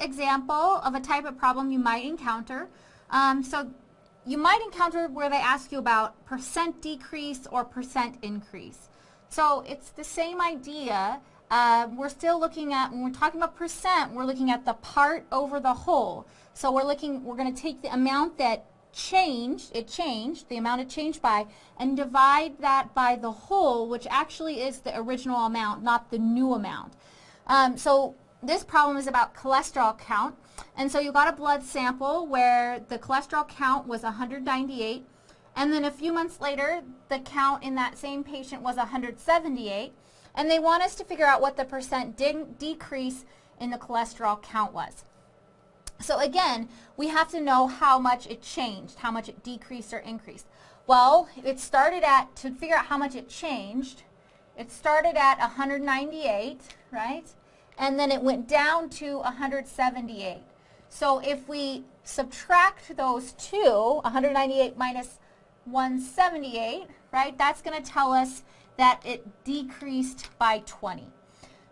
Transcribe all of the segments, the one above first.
example of a type of problem you might encounter. Um, so you might encounter where they ask you about percent decrease or percent increase. So it's the same idea. Uh, we're still looking at, when we're talking about percent, we're looking at the part over the whole. So we're looking, we're going to take the amount that changed, it changed, the amount it changed by, and divide that by the whole, which actually is the original amount, not the new amount. Um, so this problem is about cholesterol count. And so you got a blood sample where the cholesterol count was 198. And then a few months later, the count in that same patient was 178. And they want us to figure out what the percent decrease in the cholesterol count was. So again, we have to know how much it changed, how much it decreased or increased. Well, it started at, to figure out how much it changed, it started at 198, right? And then it went down to 178. So if we subtract those two, 198 minus 178, right, that's going to tell us that it decreased by 20.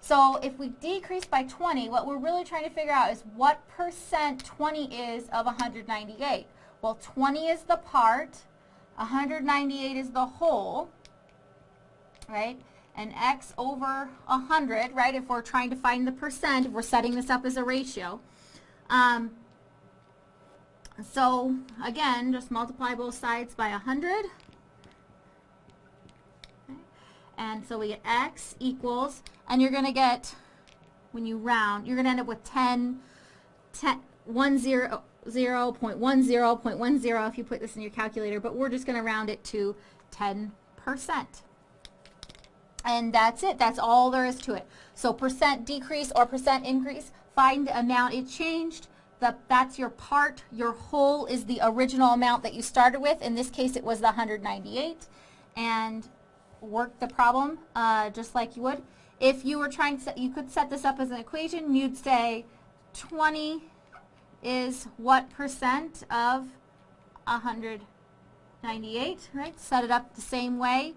So if we decrease by 20, what we're really trying to figure out is what percent 20 is of 198. Well, 20 is the part, 198 is the whole, right? And x over 100, right, if we're trying to find the percent, if we're setting this up as a ratio. Um, so, again, just multiply both sides by 100. And so we get x equals, and you're going to get, when you round, you're going to end up with 10, 10 1 0, 0 0.10, 0.10 if you put this in your calculator, but we're just going to round it to 10%. And that's it. That's all there is to it. So percent decrease or percent increase, find the amount it changed. The, that's your part. Your whole is the original amount that you started with. In this case, it was the 198. And work the problem uh, just like you would. If you were trying to, you could set this up as an equation. You'd say 20 is what percent of 198, right? Set it up the same way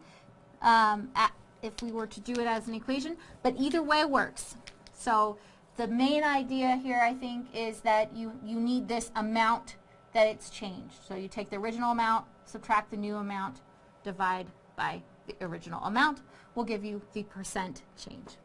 um, at, if we were to do it as an equation. But either way works. So the main idea here, I think, is that you, you need this amount that it's changed. So you take the original amount, subtract the new amount, divide by the original amount will give you the percent change.